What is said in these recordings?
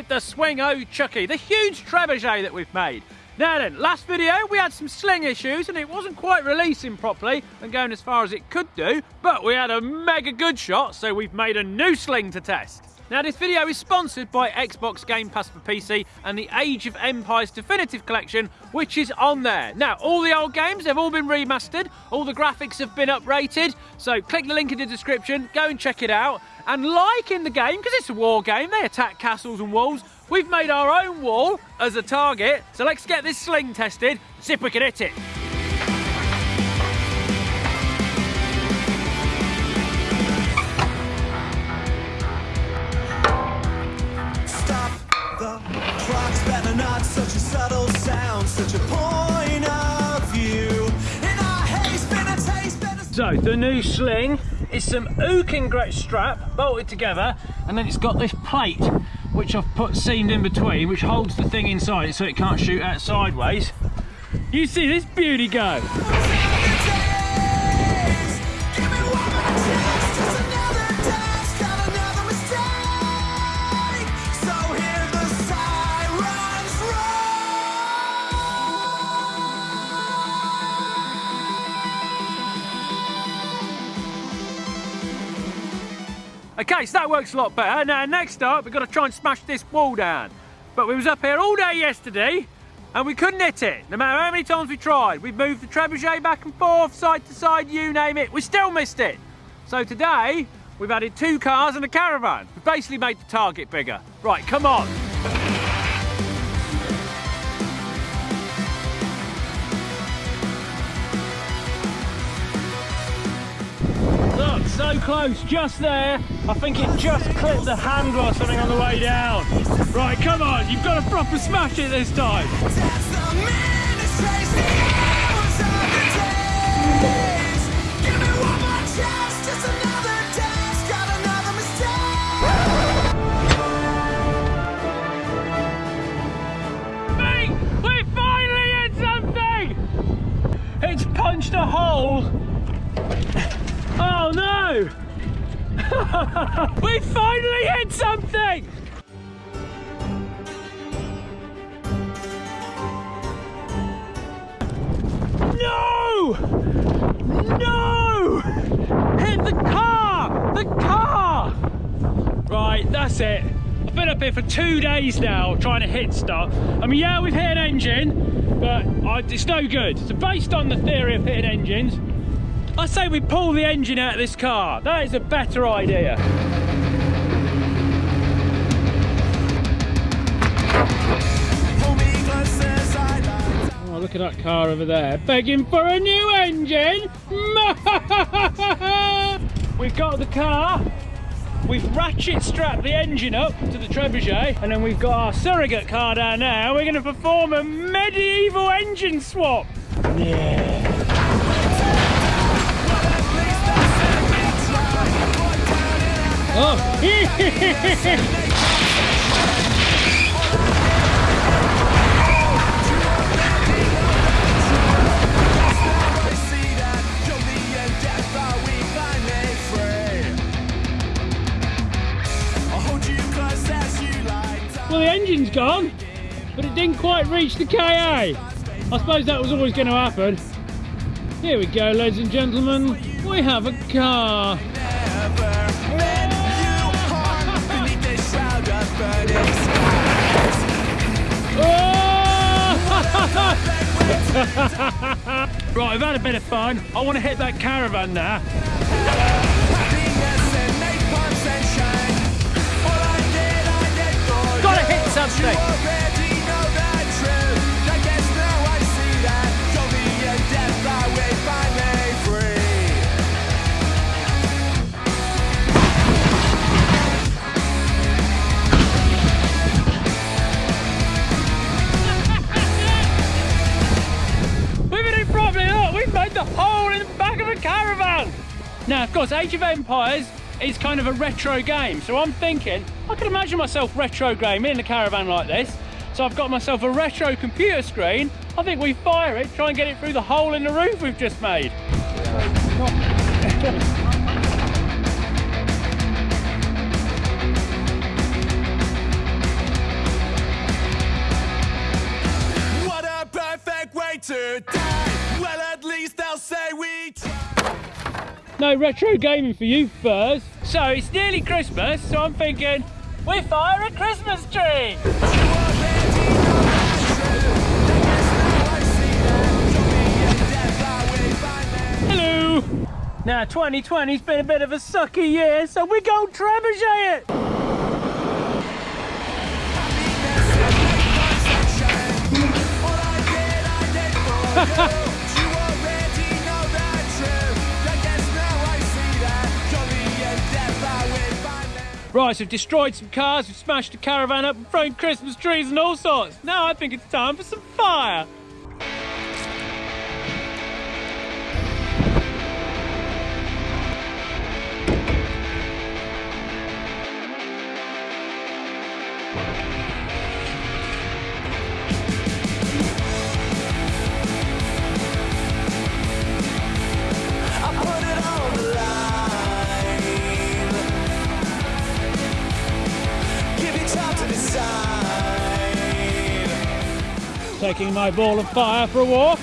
with the Swing O Chucky, the huge trebuchet that we've made. Now then, last video we had some sling issues and it wasn't quite releasing properly and going as far as it could do, but we had a mega good shot, so we've made a new sling to test. Now this video is sponsored by Xbox Game Pass for PC and the Age of Empires Definitive Collection, which is on there. Now, all the old games, they've all been remastered, all the graphics have been uprated, so click the link in the description, go and check it out. And like in the game, because it's a war game, they attack castles and walls, we've made our own wall as a target, so let's get this sling tested, see if we can hit it. The new sling is some ook ingrate strap bolted together and then it's got this plate which I've put seamed in between which holds the thing inside so it can't shoot out sideways. You see this beauty go. Okay, so that works a lot better. Now next up we've got to try and smash this wall down. But we was up here all day yesterday and we couldn't hit it. No matter how many times we tried. We've moved the trebuchet back and forth, side to side, you name it. We still missed it. So today we've added two cars and a caravan. We've basically made the target bigger. Right, come on. So close, just there. I think it just clipped the handle or something on the way down. Right, come on, you've got to proper smash it this time. we finally hit something! No! No! Hit the car! The car! Right, that's it. I've been up here for two days now trying to hit stuff. I mean, yeah, we've hit an engine, but I, it's no good. So based on the theory of hitting engines, I say we pull the engine out of this car. That is a better idea. Oh, look at that car over there, begging for a new engine. we've got the car. We've ratchet strapped the engine up to the trebuchet, and then we've got our surrogate car down there. We're going to perform a medieval engine swap. Yeah. Like. Well, the engine's gone, but it didn't quite reach the KA. I suppose that was always going to happen. Here we go, ladies and gentlemen. We have a car. Burning oh! right, I've had a bit of fun. I want to hit that caravan now. Gotta hit something. Hole in the back of a caravan. Now, of course, Age of Empires is kind of a retro game, so I'm thinking, I can imagine myself retro gaming in a caravan like this. So I've got myself a retro computer screen. I think we fire it, try and get it through the hole in the roof we've just made. No retro gaming for you, Furs. So it's nearly Christmas, so I'm thinking we fire a Christmas tree. Hello. Now 2020's been a bit of a sucky year, so we go trebuchet it. Right, so we've destroyed some cars, we've smashed a caravan up, and thrown Christmas trees and all sorts. Now I think it's time for some fire. Taking my ball of fire for a walk.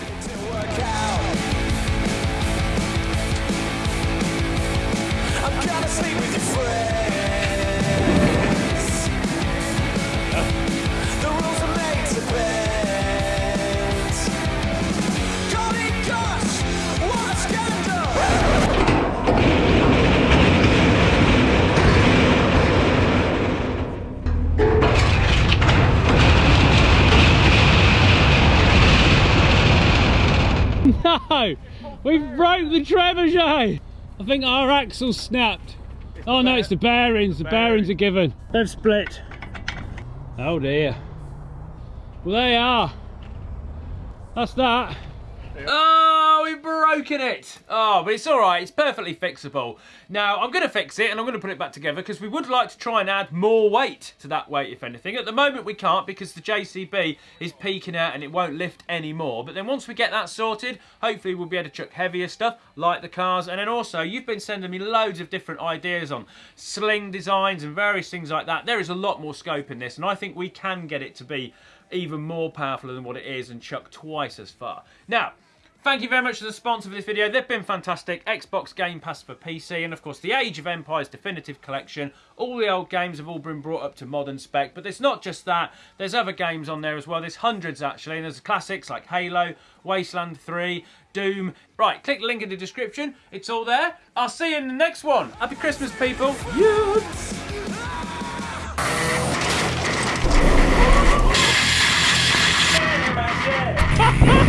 I'm gonna sleep with your friends. Broke the trebuchet. I think our axle snapped. Oh no, it's the bearings. The bearings are given. They've split. Oh dear. Well, they are. That's that. Oh, we've broken it. Oh, but it's all right. It's perfectly fixable. Now, I'm going to fix it and I'm going to put it back together because we would like to try and add more weight to that weight, if anything. At the moment, we can't because the JCB is peaking out and it won't lift anymore. But then once we get that sorted, hopefully we'll be able to chuck heavier stuff like the cars. And then also, you've been sending me loads of different ideas on sling designs and various things like that. There is a lot more scope in this and I think we can get it to be even more powerful than what it is and chuck twice as far. Now, Thank you very much to the sponsor for this video. They've been fantastic. Xbox Game Pass for PC and, of course, the Age of Empires Definitive Collection. All the old games have all been brought up to modern spec, but it's not just that. There's other games on there as well. There's hundreds, actually, and there's classics like Halo, Wasteland 3, Doom. Right, click the link in the description. It's all there. I'll see you in the next one. Happy Christmas, people. Yes!